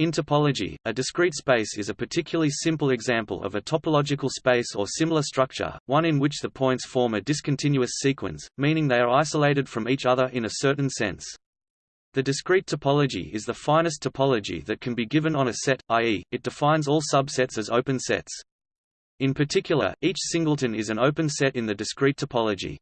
In topology, a discrete space is a particularly simple example of a topological space or similar structure, one in which the points form a discontinuous sequence, meaning they are isolated from each other in a certain sense. The discrete topology is the finest topology that can be given on a set, i.e., it defines all subsets as open sets. In particular, each singleton is an open set in the discrete topology.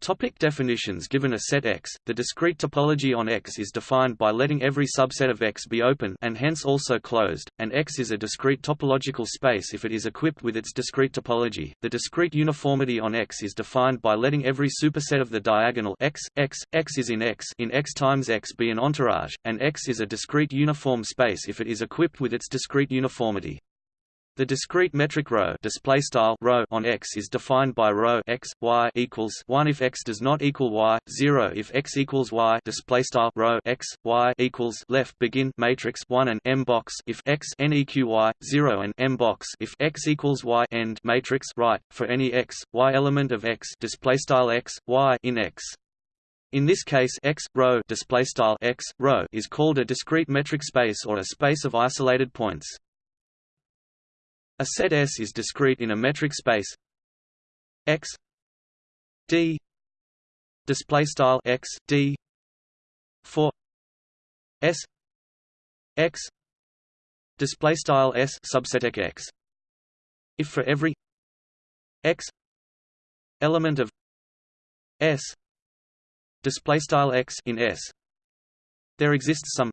Topic definitions Given a set X, the discrete topology on X is defined by letting every subset of X be open and hence also closed, and X is a discrete topological space if it is equipped with its discrete topology. The discrete uniformity on X is defined by letting every superset of the diagonal X, X, X is in X in X times X be an entourage, and X is a discrete uniform space if it is equipped with its discrete uniformity. The discrete metric rho display style rho on X is defined by rho x y equals 1 if x does not equal y, 0 if x equals y display style rho x y equals left begin matrix 1 and m box if x neq y 0 and m box if x equals y end matrix right for any x y element of x display style x y in X. In this case x rho display style x rho is called a discrete metric space or a space of isolated points. A set S is discrete in a metric space. X D display style X D for S X display style S subset X if for every X element of S display style X in S there exists some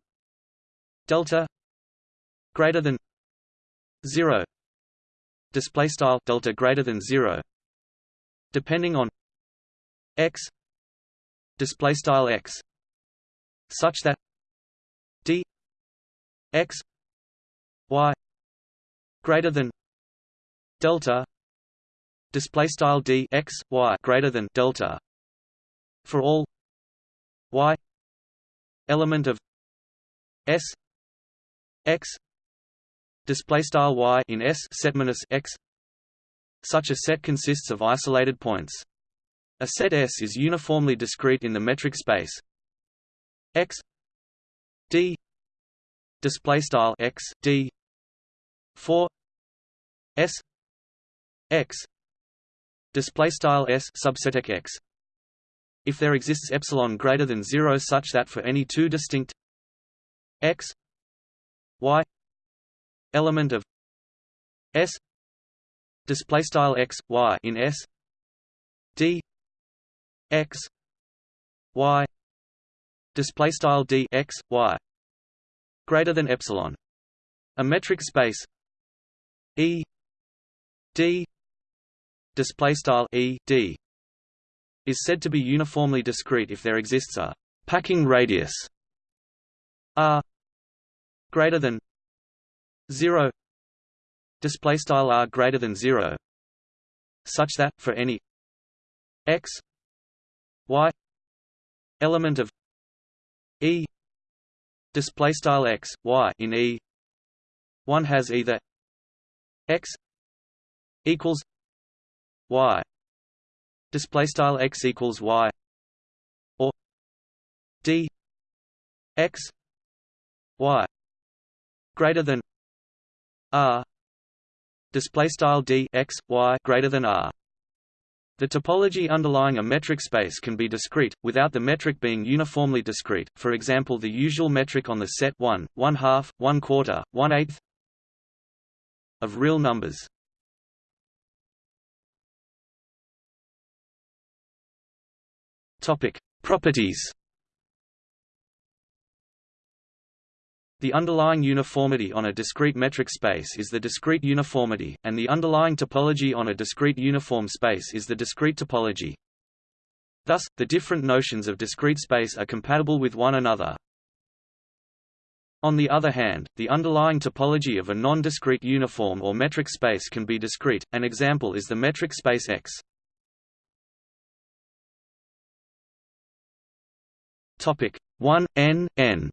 delta greater than 0 display style delta greater than 0 depending on x display style x such that d x y greater than delta display style d x y greater than delta for all y element of s x display style y in S set minus x. Such a set consists of isolated points. A set S is uniformly discrete in the metric space. X d display style x d for s x display style s subset x if there exists epsilon greater than 0 such that for any two distinct x element of S display style x y in S d x y display style d x y greater than epsilon. A metric space E d display style E d is said to be uniformly discrete if there exists a packing radius r greater than 0 display style r greater than 0 such that for any x y element of e display style x y in e one has either x equals y. Display style x equals y or d x y greater than r. Display style d x y greater than r. The topology underlying a metric space can be discrete, without the metric being uniformly discrete, for example the usual metric on the set 1, 1 half, 1 quarter, 1 eighth of real numbers. Properties The underlying uniformity on a discrete metric space is the discrete uniformity, and the underlying topology on a discrete uniform space is the discrete topology. Thus, the different notions of discrete space are compatible with one another. On the other hand, the underlying topology of a non-discrete uniform or metric space can be discrete. An example is the metric space X. Topic 1 n n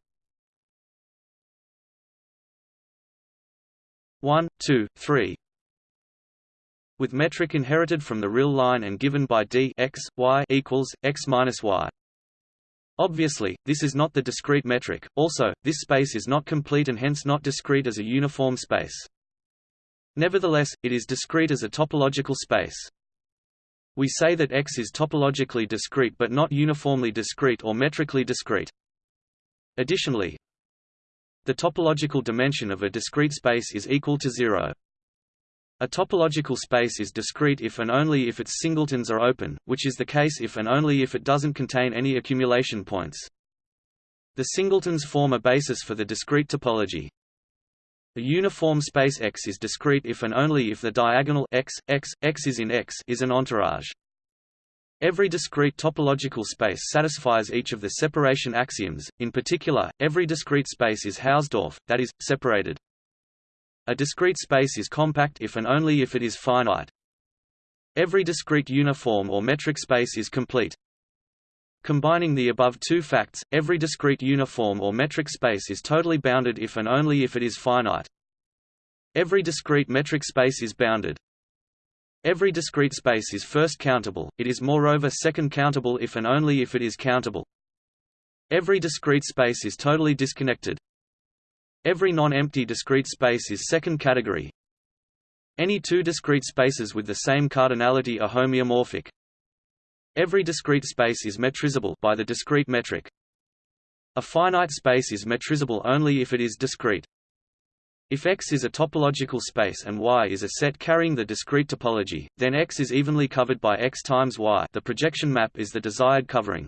1, 2, 3 with metric inherited from the real line and given by d x y equals x minus y. Obviously, this is not the discrete metric. Also, this space is not complete and hence not discrete as a uniform space. Nevertheless, it is discrete as a topological space. We say that X is topologically discrete but not uniformly discrete or metrically discrete. Additionally, the topological dimension of a discrete space is equal to zero. A topological space is discrete if and only if its singletons are open, which is the case if and only if it doesn't contain any accumulation points. The singletons form a basis for the discrete topology. A uniform space X is discrete if and only if the diagonal x, x, x is in X is an entourage. Every discrete topological space satisfies each of the separation axioms, in particular, every discrete space is Hausdorff, that is, separated. A discrete space is compact if and only if it is finite. Every discrete uniform or metric space is complete. Combining the above two facts, every discrete uniform or metric space is totally bounded if and only if it is finite. Every discrete metric space is bounded. Every discrete space is first countable, it is moreover second countable if and only if it is countable. Every discrete space is totally disconnected. Every non-empty discrete space is second category. Any two discrete spaces with the same cardinality are homeomorphic. Every discrete space is metrizable by the discrete metric. A finite space is metrizable only if it is discrete. If X is a topological space and Y is a set carrying the discrete topology, then X is evenly covered by X times Y the projection map is the desired covering.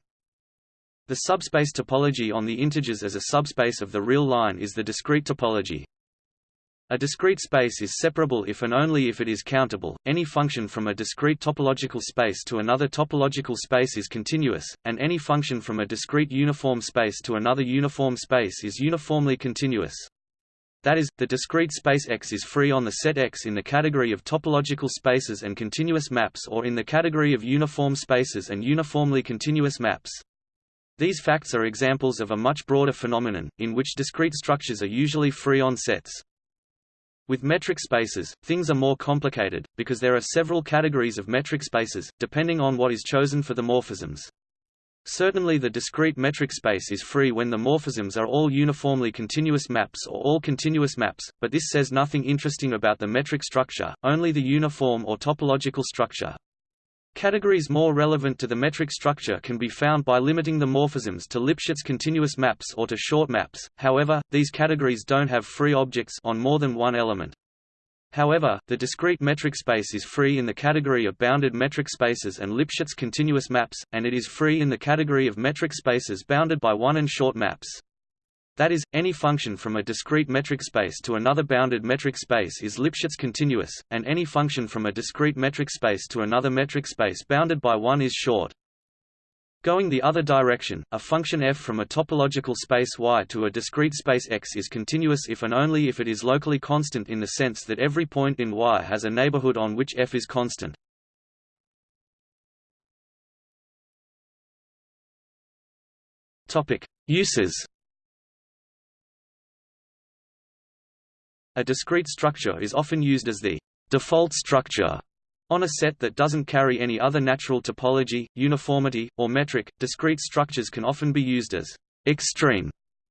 The subspace topology on the integers as a subspace of the real line is the discrete topology. A discrete space is separable if and only if it is countable. Any function from a discrete topological space to another topological space is continuous, and any function from a discrete uniform space to another uniform space is uniformly continuous. That is, the discrete space X is free on the set X in the category of topological spaces and continuous maps or in the category of uniform spaces and uniformly continuous maps. These facts are examples of a much broader phenomenon, in which discrete structures are usually free on sets. With metric spaces, things are more complicated, because there are several categories of metric spaces, depending on what is chosen for the morphisms. Certainly the discrete metric space is free when the morphisms are all uniformly continuous maps or all continuous maps, but this says nothing interesting about the metric structure, only the uniform or topological structure. Categories more relevant to the metric structure can be found by limiting the morphisms to Lipschitz continuous maps or to short maps, however, these categories don't have free objects on more than one element. However, the discrete metric space is free in the category of bounded metric spaces and Lipschitz continuous maps, and it is free in the category of metric spaces bounded by one and short maps. That is, any function from a discrete metric space to another bounded metric space is Lipschitz continuous, and any function from a discrete metric space to another metric space bounded by one is short. Going the other direction, a function f from a topological space Y to a discrete space X is continuous if and only if it is locally constant in the sense that every point in Y has a neighborhood on which f is constant. Uses. A discrete structure is often used as the default structure on a set that doesn't carry any other natural topology, uniformity, or metric, discrete structures can often be used as extreme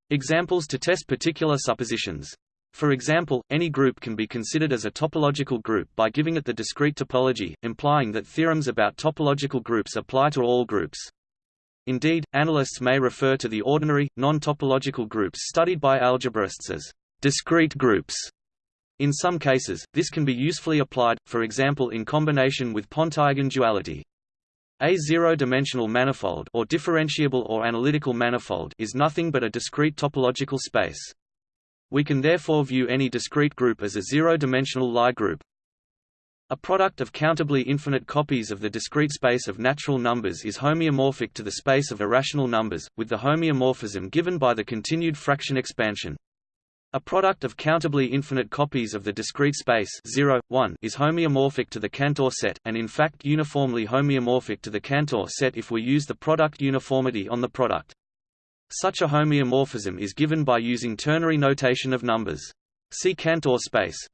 examples to test particular suppositions. For example, any group can be considered as a topological group by giving it the discrete topology, implying that theorems about topological groups apply to all groups. Indeed, analysts may refer to the ordinary, non-topological groups studied by algebraists as discrete groups. In some cases, this can be usefully applied, for example in combination with Pontryagin duality. A zero-dimensional manifold or differentiable or analytical manifold is nothing but a discrete topological space. We can therefore view any discrete group as a zero-dimensional Lie group. A product of countably infinite copies of the discrete space of natural numbers is homeomorphic to the space of irrational numbers, with the homeomorphism given by the continued fraction expansion. A product of countably infinite copies of the discrete space 0, 1 is homeomorphic to the Cantor set, and in fact uniformly homeomorphic to the Cantor set if we use the product uniformity on the product. Such a homeomorphism is given by using ternary notation of numbers. See Cantor space.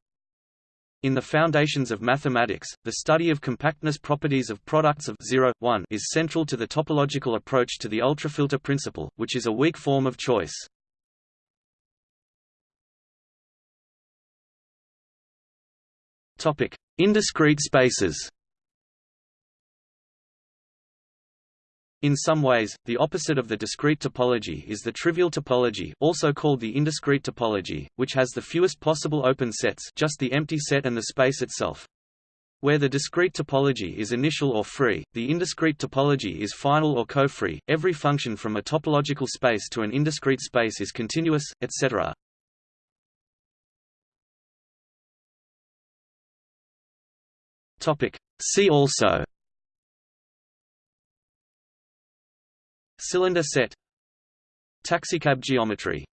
In the foundations of mathematics, the study of compactness properties of products of 0, 1 is central to the topological approach to the ultrafilter principle, which is a weak form of choice. Topic: Indiscrete spaces. In some ways, the opposite of the discrete topology is the trivial topology also called the indiscrete topology, which has the fewest possible open sets just the empty set and the space itself. Where the discrete topology is initial or free, the indiscrete topology is final or co-free, every function from a topological space to an indiscrete space is continuous, etc. See also Cylinder set. Taxicab geometry